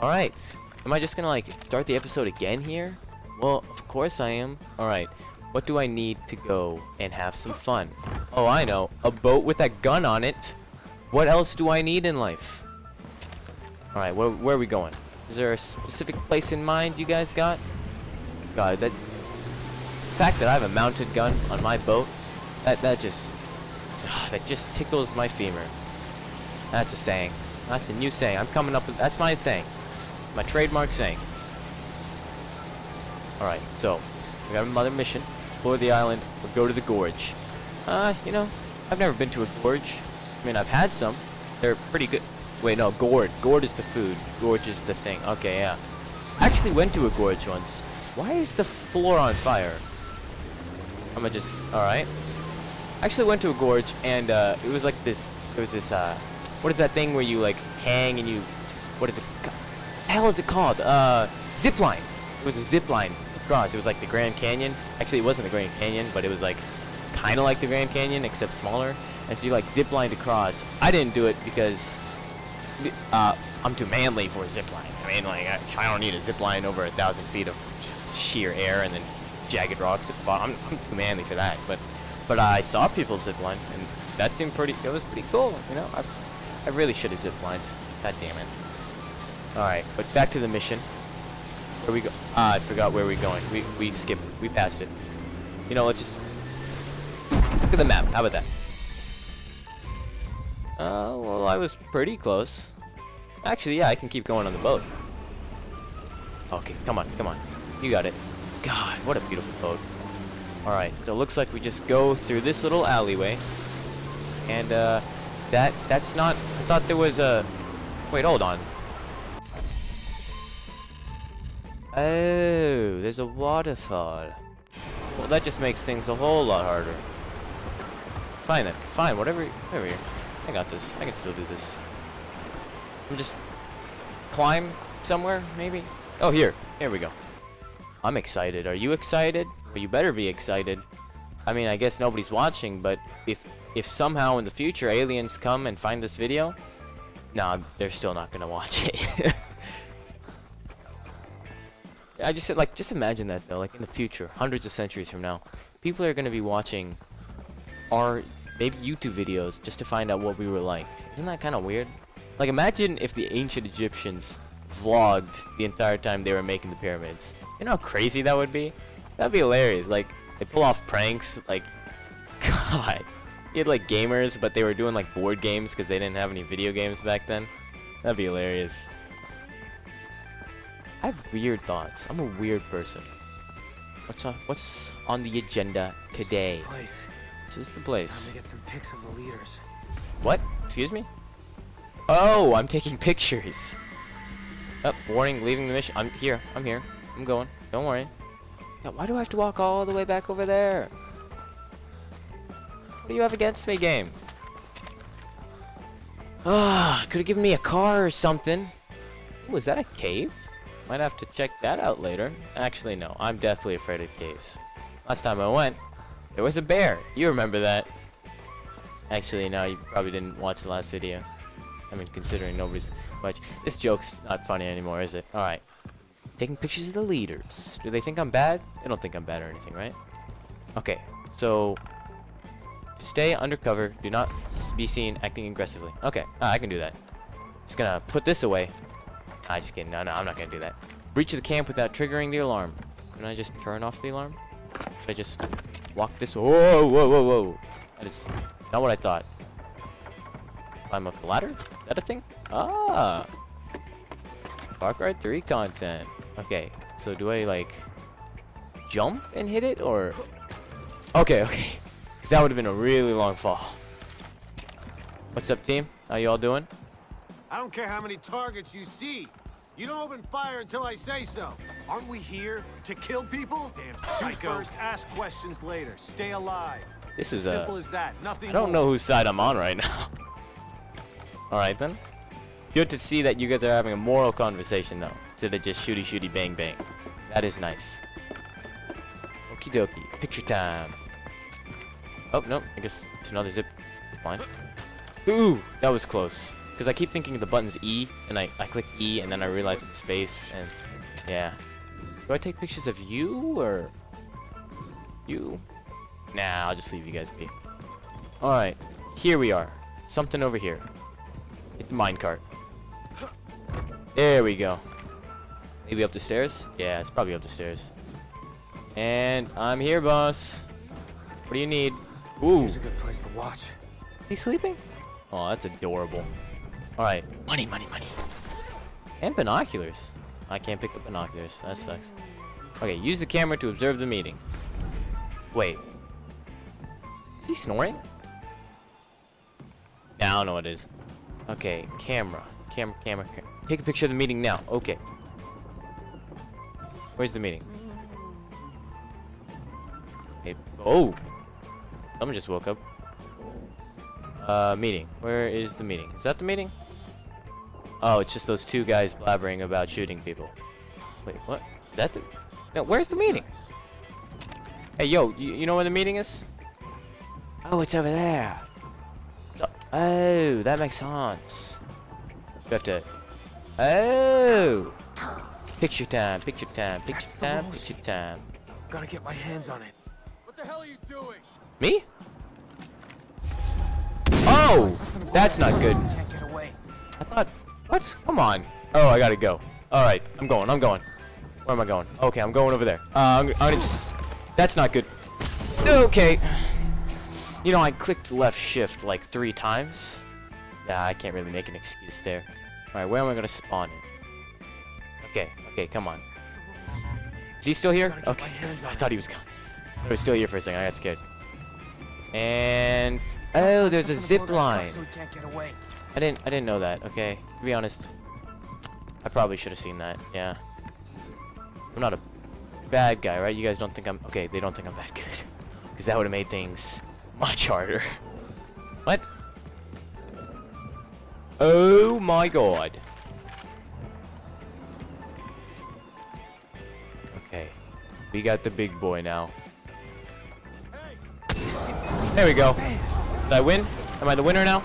Alright. Am I just gonna, like, start the episode again here? Well, of course I am. Alright. What do I need to go and have some fun? Oh, I know. A boat with a gun on it. What else do I need in life? Alright, where, where are we going? Is there a specific place in mind you guys got? God, that... The fact that I have a mounted gun on my boat, that, that just... Ah, that just tickles my femur. That's a saying. That's a new saying. I'm coming up with... That's my saying. It's my trademark saying. Alright, so... We got another mission. Explore the island or go to the gorge. Uh, you know, I've never been to a gorge. I mean, I've had some. They're pretty good. Wait, no, gourd. Gourd is the food. Gorge is the thing. Okay, yeah. I actually went to a gorge once. Why is the floor on fire? I'm gonna just... Alright. I actually went to a gorge, and uh, it was like this... It was this, uh... What is that thing where you, like, hang and you... What is it? Hell is it called? Uh, zip line. It was a zipline across. It was like the Grand Canyon. Actually, it wasn't the Grand Canyon, but it was like kind of like the Grand Canyon, except smaller. And so you like zip lined across. I didn't do it because uh, I'm too manly for a zipline. I mean, like, I, I don't need a zipline over a thousand feet of just sheer air and then jagged rocks at the bottom. I'm, I'm too manly for that. But, but I saw people zip line, and that seemed pretty. It was pretty cool. You know, I, I really should have zip lined. God damn it. All right, but back to the mission. Where we go? Ah, I forgot where we're going. We we skipped. We passed it. You know, let's just look at the map. How about that? Uh, well, I was pretty close. Actually, yeah, I can keep going on the boat. Okay, come on, come on. You got it. God, what a beautiful boat. Alright, so it looks like we just go through this little alleyway. And, uh, that, that's not, I thought there was a, wait, hold on. Oh, there's a waterfall. Well, that just makes things a whole lot harder. Fine then, fine, whatever, whatever. I got this. I can still do this. I'm just climb somewhere, maybe? Oh, here. Here we go. I'm excited. Are you excited? Well, you better be excited. I mean, I guess nobody's watching, but if if somehow in the future aliens come and find this video, nah, they're still not gonna watch it. I just said, like just imagine that though, like in the future, hundreds of centuries from now, people are gonna be watching our maybe YouTube videos just to find out what we were like. Isn't that kind of weird? Like imagine if the ancient Egyptians vlogged the entire time they were making the pyramids. You know how crazy that would be? That'd be hilarious. Like they pull off pranks. Like God, you had like gamers, but they were doing like board games because they didn't have any video games back then. That'd be hilarious. I have weird thoughts. I'm a weird person. What's on, what's on the agenda today? Place. This is the place. Time to get some pics of the leaders. What? Excuse me? Oh, I'm taking pictures. Oh, warning, leaving the mission. I'm here. I'm here. I'm going. Don't worry. Yeah, why do I have to walk all the way back over there? What do you have against me, game? Ah, could have given me a car or something. Ooh, is that a cave? Might have to check that out later. Actually, no. I'm deathly afraid of caves. Last time I went, there was a bear. You remember that. Actually, no, you probably didn't watch the last video. I mean, considering nobody's much. This joke's not funny anymore, is it? Alright. Taking pictures of the leaders. Do they think I'm bad? They don't think I'm bad or anything, right? Okay, so... Stay undercover. Do not be seen acting aggressively. Okay, ah, I can do that. Just gonna put this away. I just kidding. No, no, I'm not gonna do that. Breach the camp without triggering the alarm. Can I just turn off the alarm? Should I just walk this? Whoa, whoa, whoa, whoa! That is not what I thought. Climb up the ladder? Is that a thing? Ah! Far Cry 3 content. Okay, so do I like jump and hit it or? Okay, okay. Cause that would have been a really long fall. What's up, team? How you all doing? I don't care how many targets you see. You don't open fire until I say so. Aren't we here to kill people? Damn Shoot psycho. first, ask questions later. Stay alive. This is uh, Simple a. as that. Nothing I don't more. know whose side I'm on right now. Alright then. Good to see that you guys are having a moral conversation though. Instead of just shooty shooty bang bang. That is nice. Okie dokie. Picture time. Oh, no. I guess it's another zip line. Ooh, that was close. Because I keep thinking the button's E, and I, I click E, and then I realize it's space, and yeah. Do I take pictures of you, or you? Nah, I'll just leave you guys be. Alright, here we are. Something over here. It's a minecart. There we go. Maybe up the stairs? Yeah, it's probably up the stairs. And I'm here, boss. What do you need? Ooh. Here's a good place to watch. Is he sleeping? Oh, that's adorable. Alright. Money, money, money. And binoculars. I can't pick up binoculars. That sucks. Okay, use the camera to observe the meeting. Wait. Is he snoring? Yeah, I don't know what it is. Okay, camera. Camera, camera, camera. Take a picture of the meeting now. Okay. Where's the meeting? Hey, oh! Someone just woke up. Uh, meeting. Where is the meeting? Is that the meeting? Oh, it's just those two guys blabbering about shooting people. Wait, what? that the... No, where's the meeting? Hey, yo, you, you know where the meeting is? Oh, it's over there. Oh, that makes sense. We have to... Oh! Picture time, picture time, picture That's time, picture time. Gotta get my hands on it. What the hell are you doing? Me? Oh! That's not good. Can't get away. I thought... What? Come on. Oh, I gotta go. Alright, I'm going, I'm going. Where am I going? Okay, I'm going over there. Uh, I'm, I'm gonna just... That's not good. Okay. You know, I clicked left shift like three times. Yeah, I can't really make an excuse there. Alright, where am I gonna spawn in? Okay, okay, come on. Is he still here? Okay. my hands on I thought he was gone. He was still here for a second. I got scared. And oh, there's a zip blow that truck line. I didn't I didn't know that. Okay, to be honest, I probably should have seen that. Yeah. I'm not a bad guy, right? You guys don't think I'm okay? They don't think I'm that good, because that would have made things much harder. what? Oh my god. Okay, we got the big boy now. There we go. Did I win? Am I the winner now?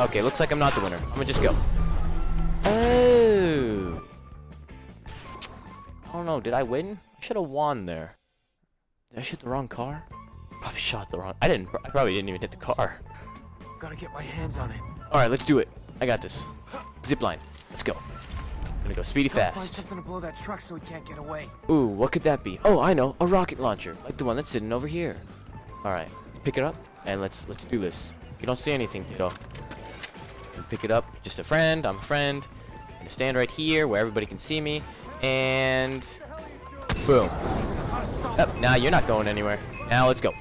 Okay, looks like I'm not the winner. I'm gonna just go. Oh. I don't know. Did I win? I should have won there. Did I shoot the wrong car? Probably shot the wrong. I didn't. I probably didn't even hit the car. Gotta get my hands on it. All right, let's do it. I got this. Zip line. Let's go. I'm gonna go speedy Gotta find fast. something to blow that truck so we can't get away. Ooh, what could that be? Oh, I know. A rocket launcher, like the one that's sitting over here. All right, let's pick it up and let's let's do this. You don't see anything, kiddo. Pick it up. Just a friend. I'm a friend. I'm gonna stand right here where everybody can see me, and boom. Oh, now you're not going anywhere. Now let's go.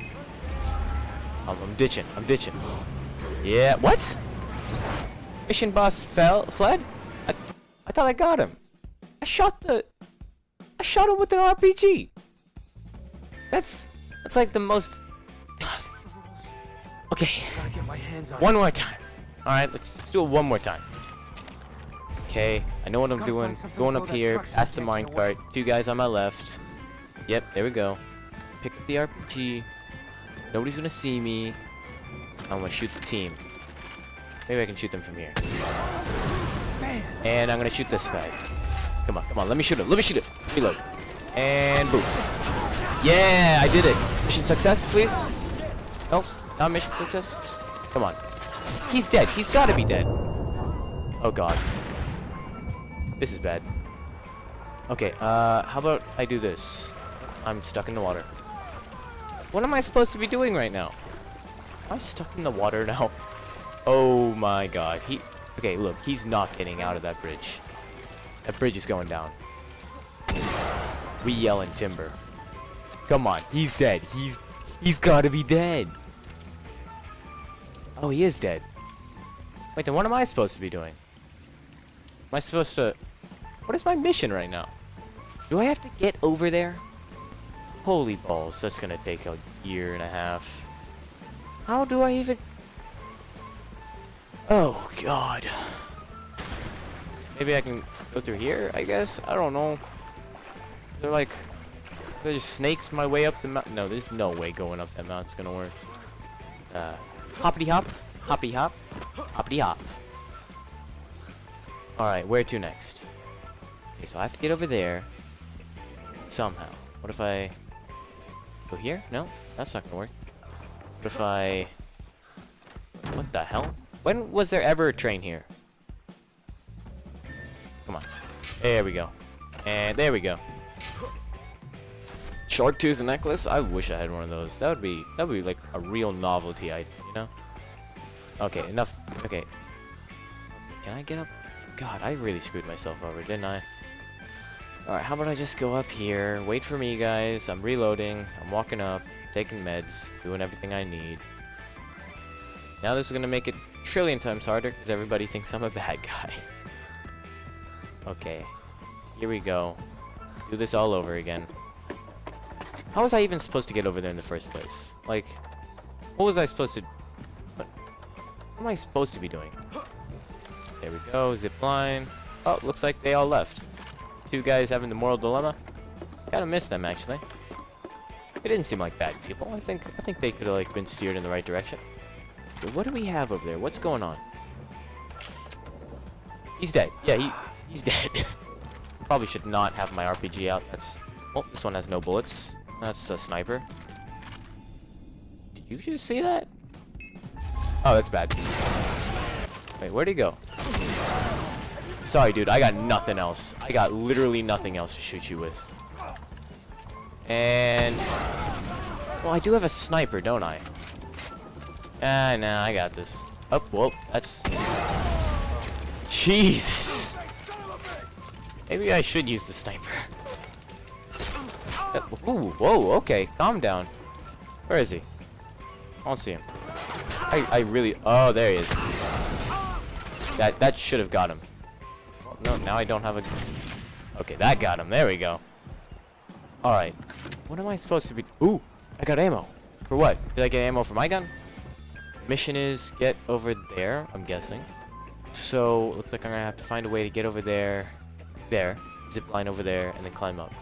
I'm, I'm ditching. I'm ditching. Yeah. What? Mission boss fell, fled. I, I thought I got him. I shot the. I shot him with an RPG. That's that's like the most. Okay, Gotta get my hands on one more time. All right, let's, let's do it one more time. Okay, I know what I'm doing. find something to Going up here, past the we can't get away. minecart. Two guys on my left. Yep, there we go. Pick up the RPG. Nobody's gonna see me. I'm gonna shoot the team. Maybe I can shoot them from here. And I'm gonna shoot this guy. Come on, come on, let me shoot him. Let me shoot him. Reload. And boom. Yeah, I did it. Mission success, please. Nope, not mission success. Come on. He's dead. He's gotta be dead. Oh god. This is bad. Okay, uh, how about I do this? I'm stuck in the water. What am I supposed to be doing right now? Am I stuck in the water now? Oh my god. He Okay, look, he's not getting out of that bridge. That bridge is going down. We yell in timber. Come on, he's dead. He's he's gotta be dead. Oh, he is dead. Wait, then what am I supposed to be doing? Am I supposed to What is my mission right now? Do I have to get over there? Holy balls, that's gonna take a year and a half. How do I even Oh god. Maybe I can go through here, I guess? I don't know. They're like they're just snakes my way up the mountain. No, there's no way going up that mountain's gonna work. Uh hoppity hop, hoppity hop, hoppity hop. Alright, where to next? Okay, so I have to get over there. Somehow. What if I... Go here? No? That's not gonna work. What if I... What the hell? When was there ever a train here? Come on. There we go. And there we go. Shark tooth necklace? I wish I had one of those. That would be that would be like a real novelty item, you know? Okay, enough. Okay. Can I get up? God, I really screwed myself over, didn't I? Alright, how about I just go up here, wait for me guys, I'm reloading, I'm walking up, taking meds, doing everything I need. Now this is gonna make it trillion times harder because everybody thinks I'm a bad guy. okay, here we go. Do this all over again. How was I even supposed to get over there in the first place? Like, what was I supposed to... What, am I supposed to be doing? There we go, zip line. Oh, looks like they all left. Two guys having the moral dilemma. Kinda miss them, actually. They didn't seem like bad people. I think I think they could have like been steered in the right direction. But what do we have over there? What's going on? He's dead. Yeah, he he's dead. Probably should not have my RPG out. That's oh, this one has no bullets. That's a sniper. Did you just see that? Oh, that's bad. Wait, where'd he go? Sorry, dude. I got nothing else. I got literally nothing else to shoot you with. And... Well, I do have a sniper, don't I? Ah, nah, I got this. Oh, whoa, that's... Jesus! Maybe I should use the sniper. Uh, Ooh, whoa, okay, calm down. Where is he? I don't see him. I, I really... Oh, there he is. That, that should have got him. No, now I don't have a... Okay, that got him. There we go. Alright. What am I supposed to be... Ooh! I got ammo. For what? Did I get ammo for my gun? Mission is get over there, I'm guessing. So, looks like I'm gonna have to find a way to get over there. There. Zip line over there, and then climb up.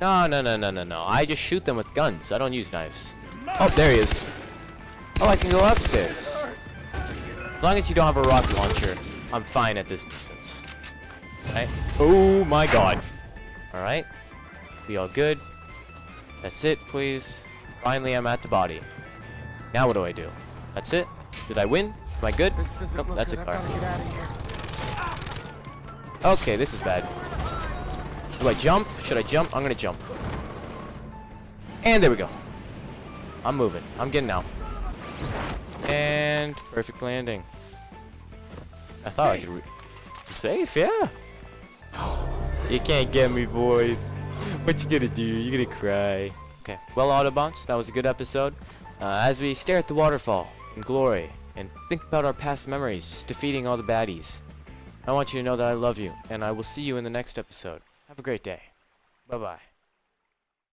No, no, no, no, no, no. I just shoot them with guns. I don't use knives. Oh, there he is. Oh, I can go upstairs. As long as you don't have a rocket launcher, I'm fine at this distance. Right? Oh my god. Alright. We all good. That's it, please. Finally, I'm at the body. Now what do I do? That's it? Did I win? Am I good? Nope, that's a good. car. Of here. Okay, this is bad. Do I jump? Should I jump? I'm gonna jump. And there we go. I'm moving. I'm getting out. And perfect landing. I thought I could. Safe, yeah. You can't get me, boys. What you gonna do? You gonna cry? Okay. Well, Autobots, that was a good episode. Uh, as we stare at the waterfall in glory and think about our past memories, just defeating all the baddies. I want you to know that I love you, and I will see you in the next episode. Have a great day. Bye-bye.